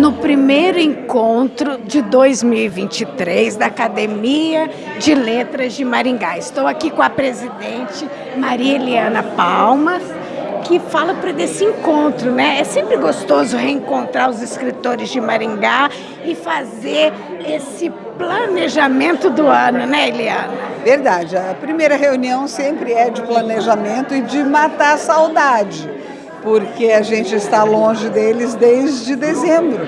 no primeiro encontro de 2023 da Academia de Letras de Maringá. Estou aqui com a presidente Maria Eliana Palmas, que fala para desse encontro, né? É sempre gostoso reencontrar os escritores de Maringá e fazer esse planejamento do ano, né, Eliana? Verdade. A primeira reunião sempre é de planejamento e de matar a saudade, porque a gente está longe deles desde dezembro.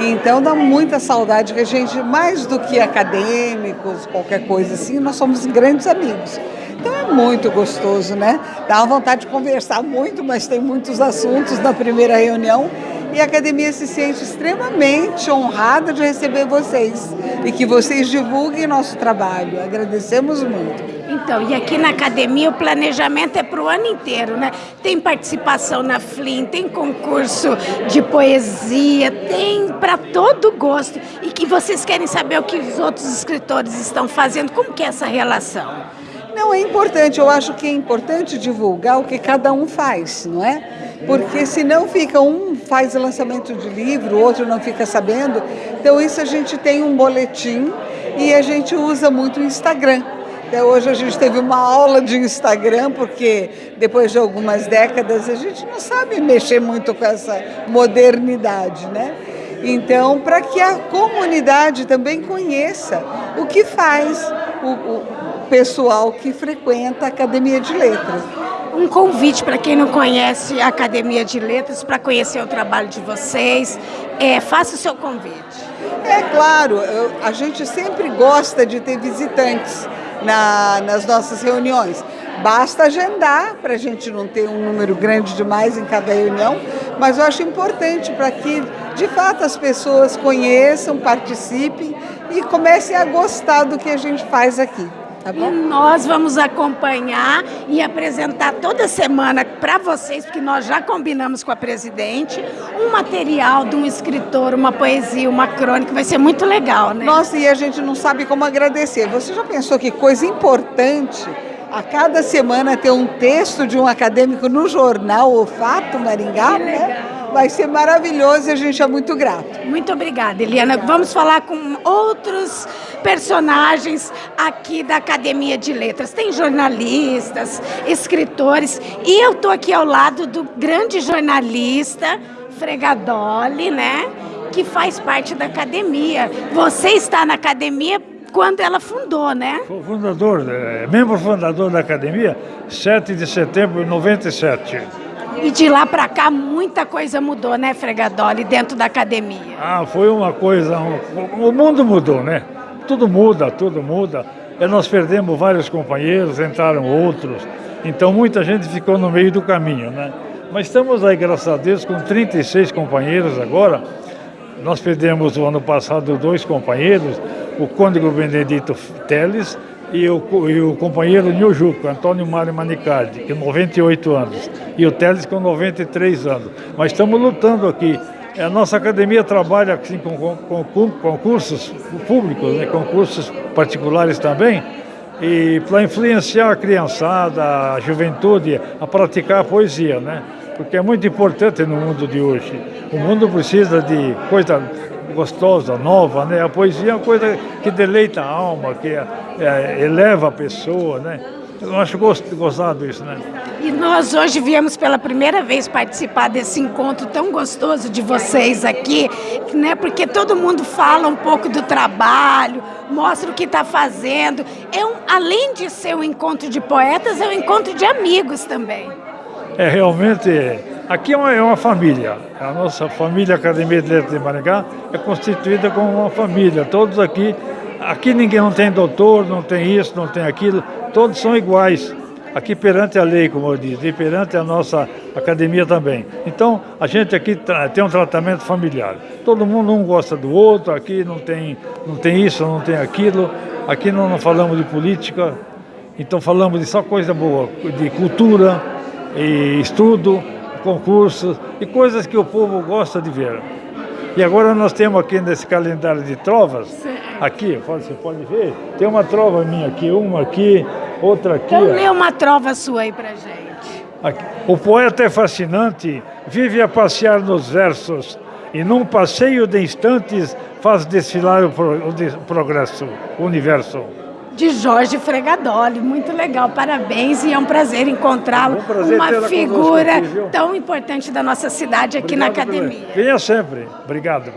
Então dá muita saudade que a gente, mais do que acadêmicos, qualquer coisa assim, nós somos grandes amigos. Então é muito gostoso, né? Dá uma vontade de conversar muito, mas tem muitos assuntos na primeira reunião e a academia se sente extremamente honrada de receber vocês e que vocês divulguem nosso trabalho. Agradecemos muito. Então, e aqui na academia o planejamento é para o ano inteiro, né? Tem participação na FLIM, tem concurso de poesia, tem para todo gosto. E que vocês querem saber o que os outros escritores estão fazendo, como que é essa relação? Não, é importante. Eu acho que é importante divulgar o que cada um faz, não é? Porque senão fica um faz lançamento de livro, o outro não fica sabendo. Então isso a gente tem um boletim e a gente usa muito o Instagram. Até hoje a gente teve uma aula de Instagram, porque depois de algumas décadas a gente não sabe mexer muito com essa modernidade, né? Então, para que a comunidade também conheça o que faz o, o pessoal que frequenta a Academia de Letras. Um convite para quem não conhece a Academia de Letras, para conhecer o trabalho de vocês, é, faça o seu convite. É claro, eu, a gente sempre gosta de ter visitantes na, nas nossas reuniões. Basta agendar para a gente não ter um número grande demais em cada reunião, mas eu acho importante para que, de fato, as pessoas conheçam, participem e comecem a gostar do que a gente faz aqui. Tá e nós vamos acompanhar e apresentar toda semana para vocês, porque nós já combinamos com a presidente, um material de um escritor, uma poesia, uma crônica, vai ser muito legal, né? Nossa, e a gente não sabe como agradecer. Você já pensou que coisa importante a cada semana ter um texto de um acadêmico no jornal O Fato Maringá, né? Vai ser maravilhoso e a gente é muito grato. Muito obrigada, Eliana. Vamos falar com outros personagens aqui da Academia de Letras. Tem jornalistas, escritores e eu estou aqui ao lado do grande jornalista Fregadoli, né? Que faz parte da academia. Você está na academia quando ela fundou, né? Fundador, é, membro fundador da academia, 7 de setembro de 97. E de lá para cá muita coisa mudou, né, Fregadoli, dentro da academia? Ah, foi uma coisa, o mundo mudou, né? Tudo muda, tudo muda. E nós perdemos vários companheiros, entraram outros. Então muita gente ficou no meio do caminho, né? Mas estamos aí, graças a Deus, com 36 companheiros agora. Nós perdemos o ano passado dois companheiros, o cônego Benedito Teles e o, e o companheiro Niljuco, Antônio Mário Manicardi, que 98 anos, e o Teles com 93 anos. Mas estamos lutando aqui. A nossa academia trabalha assim, com, com, com concursos públicos, né, concursos particulares também, e para influenciar a criançada, a juventude a praticar a poesia, né? Porque é muito importante no mundo de hoje. O mundo precisa de coisa gostosa, nova, né? A poesia é uma coisa que deleita a alma, que é, é, eleva a pessoa, né? Eu acho gostado isso, né? E nós hoje viemos pela primeira vez participar desse encontro tão gostoso de vocês aqui, né? Porque todo mundo fala um pouco do trabalho, mostra o que está fazendo. É um, além de ser um encontro de poetas, é um encontro de amigos também. É realmente Aqui é uma, é uma, família. A nossa família Academia de Letras de Maringá é constituída como uma família. Todos aqui, aqui ninguém não tem doutor, não tem isso, não tem aquilo. Todos são iguais. Aqui perante a lei, como eu disse, e perante a nossa academia também. Então, a gente aqui tem um tratamento familiar. Todo mundo um gosta do outro, aqui não tem, não tem isso, não tem aquilo. Aqui não, não falamos de política, então falamos de só coisa boa, de cultura e estudo concursos e coisas que o povo gosta de ver. E agora nós temos aqui nesse calendário de trovas, aqui, você pode ver, tem uma trova minha aqui, uma aqui, outra aqui. Então lê uma trova sua aí pra gente. Aqui. O poeta é fascinante, vive a passear nos versos, e num passeio de instantes faz desfilar o, pro, o progresso, o universo de Jorge Fregadoli. Muito legal, parabéns e é um prazer encontrá-lo. Um prazer uma figura aqui, tão importante da nossa cidade aqui Obrigado na academia. Venha sempre. Obrigado.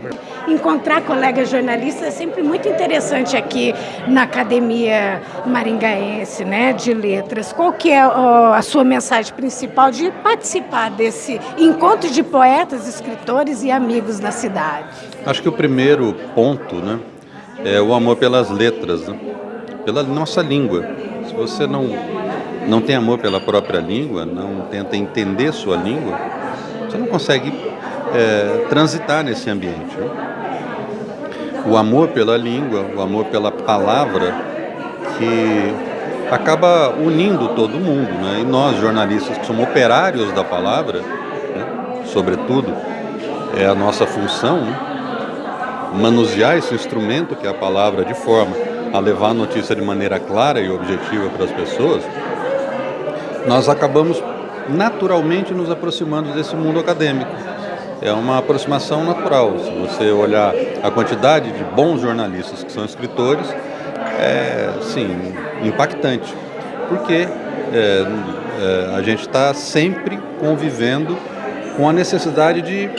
Encontrar colegas jornalistas é sempre muito interessante aqui na Academia Maringaense, né, de Letras. Qual que é a sua mensagem principal de participar desse encontro de poetas, escritores e amigos da cidade? Acho que o primeiro ponto, né, é o amor pelas letras, né? Pela nossa língua. Se você não, não tem amor pela própria língua, não tenta entender sua língua, você não consegue é, transitar nesse ambiente. O amor pela língua, o amor pela palavra, que acaba unindo todo mundo. Né? E nós, jornalistas, que somos operários da palavra, né? sobretudo, é a nossa função, né? manusear esse instrumento que é a palavra de forma a levar a notícia de maneira clara e objetiva para as pessoas, nós acabamos naturalmente nos aproximando desse mundo acadêmico. É uma aproximação natural. Se você olhar a quantidade de bons jornalistas que são escritores, é, sim, impactante. Porque é, é, a gente está sempre convivendo com a necessidade de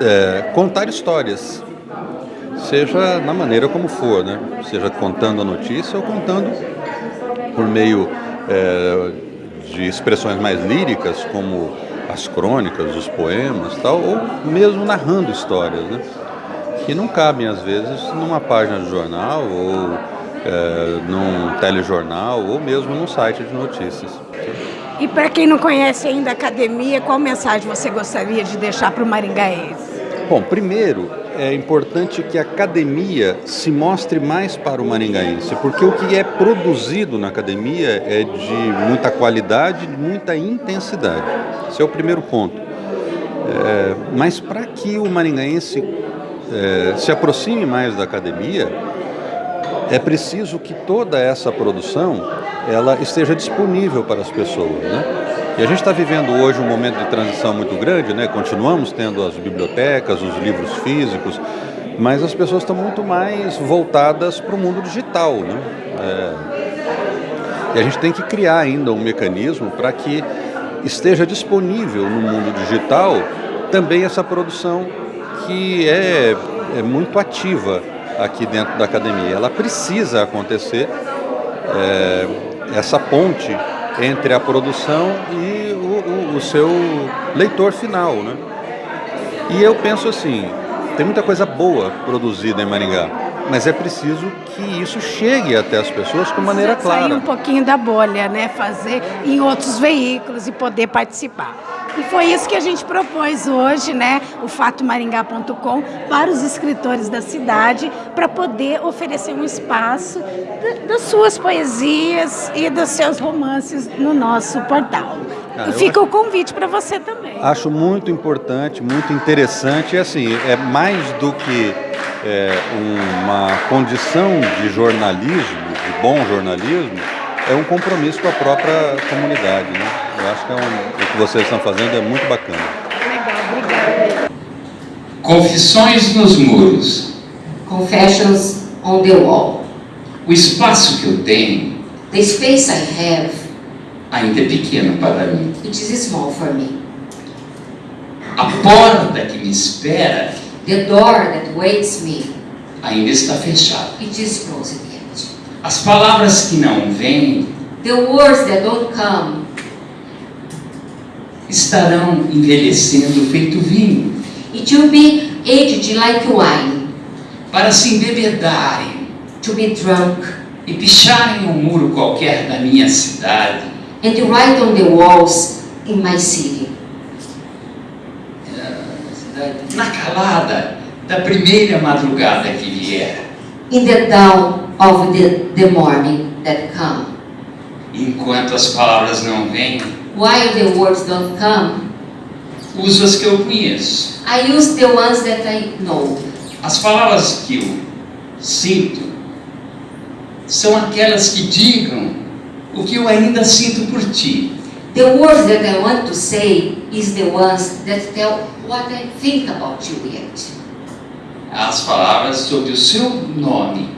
é, contar histórias seja na maneira como for, né? seja contando a notícia ou contando por meio é, de expressões mais líricas, como as crônicas, os poemas, tal, ou mesmo narrando histórias, né? que não cabem às vezes numa página de jornal ou é, num telejornal ou mesmo num site de notícias. E para quem não conhece ainda a academia, qual mensagem você gostaria de deixar para o maringaense? Bom, primeiro, é importante que a academia se mostre mais para o maringaense, porque o que é produzido na academia é de muita qualidade, de muita intensidade. Esse é o primeiro ponto. É, mas para que o maringaense é, se aproxime mais da academia, é preciso que toda essa produção ela esteja disponível para as pessoas, né? E a gente está vivendo hoje um momento de transição muito grande, né? Continuamos tendo as bibliotecas, os livros físicos, mas as pessoas estão muito mais voltadas para o mundo digital, né? É... E a gente tem que criar ainda um mecanismo para que esteja disponível no mundo digital também essa produção que é, é muito ativa aqui dentro da academia. Ela precisa acontecer, é, essa ponte entre a produção e o, o, o seu leitor final, né? E eu penso assim, tem muita coisa boa produzida em Maringá, mas é preciso que isso chegue até as pessoas com maneira clara. Sair um pouquinho da bolha, né? Fazer em outros veículos e poder participar. E foi isso que a gente propôs hoje, né, o fatomaringá.com, para os escritores da cidade, para poder oferecer um espaço das suas poesias e dos seus romances no nosso portal. Ah, fica o convite para você também. Acho muito importante, muito interessante, e assim, é mais do que é, uma condição de jornalismo, de bom jornalismo, é um compromisso com a própria comunidade, né? Eu acho que é um, o que vocês estão fazendo é muito bacana. Legal, obrigada. Confissões nos muros. Confessions on the wall. O espaço que eu tenho. The space I have. Ainda é pequeno para mim. It is small for me. A porta que me espera. The door that waits me. Ainda está fechada. It is closed yet. As palavras que não vêm. The words that don't come estarão envelhecendo feito vinho. It will be aged like wine. Para se embebedarem. To be drunk. E picharem um muro qualquer da minha cidade. And write on the walls in my city. Na calada da primeira madrugada que vier. In the dawn of the, the morning that come. Enquanto as palavras não vêm. While the words don't come, uso as que eu conheço. I use the ones that I know. As palavras que eu sinto são aquelas que digam o que eu ainda sinto por ti. The words that I want to say is the ones that tell what I think about you yet. As palavras sobre o seu nome.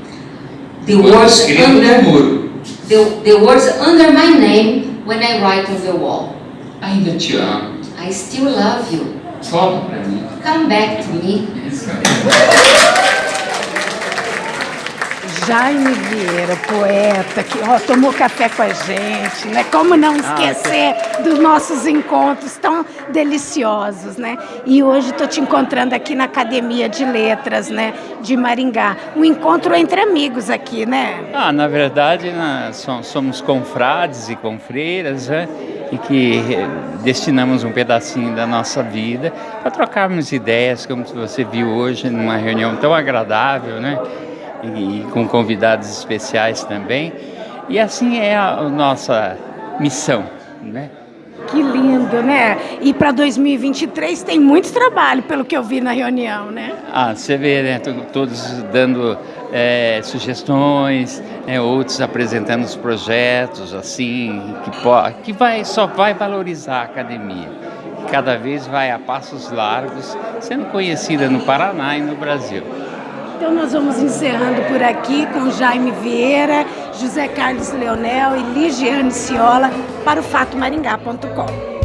The words escrevo no under muro. the, the words under my name when I write on the wall. Ainda te amo. I still love you. Volta pra mim. Come back to me. Jaime Vieira, poeta, que ó, tomou café com a gente, né? Como não esquecer dos nossos encontros tão deliciosos, né? E hoje estou te encontrando aqui na Academia de Letras, né? De Maringá. Um encontro entre amigos aqui, né? Ah, na verdade, som- somos confrades e confreiras, né? E que eh, destinamos um pedacinho da nossa vida para trocarmos ideias, como você viu hoje, numa reunião tão agradável, né? E, e com convidados especiais também. E assim é a, a nossa missão, né? Que lindo, né? E para 2023 tem muito trabalho, pelo que eu vi na reunião, né? Ah, você vê, né? to- Todos dando eh, sugestões, né, outros apresentando os projetos, assim, que, que vai, só vai valorizar a academia. Cada vez vai a passos largos, sendo conhecida no Paraná e no Brasil. Então nós vamos encerrando por aqui com Jaime Vieira, José Carlos Leonel e Ligiane Ciola para o fatomaringá.com.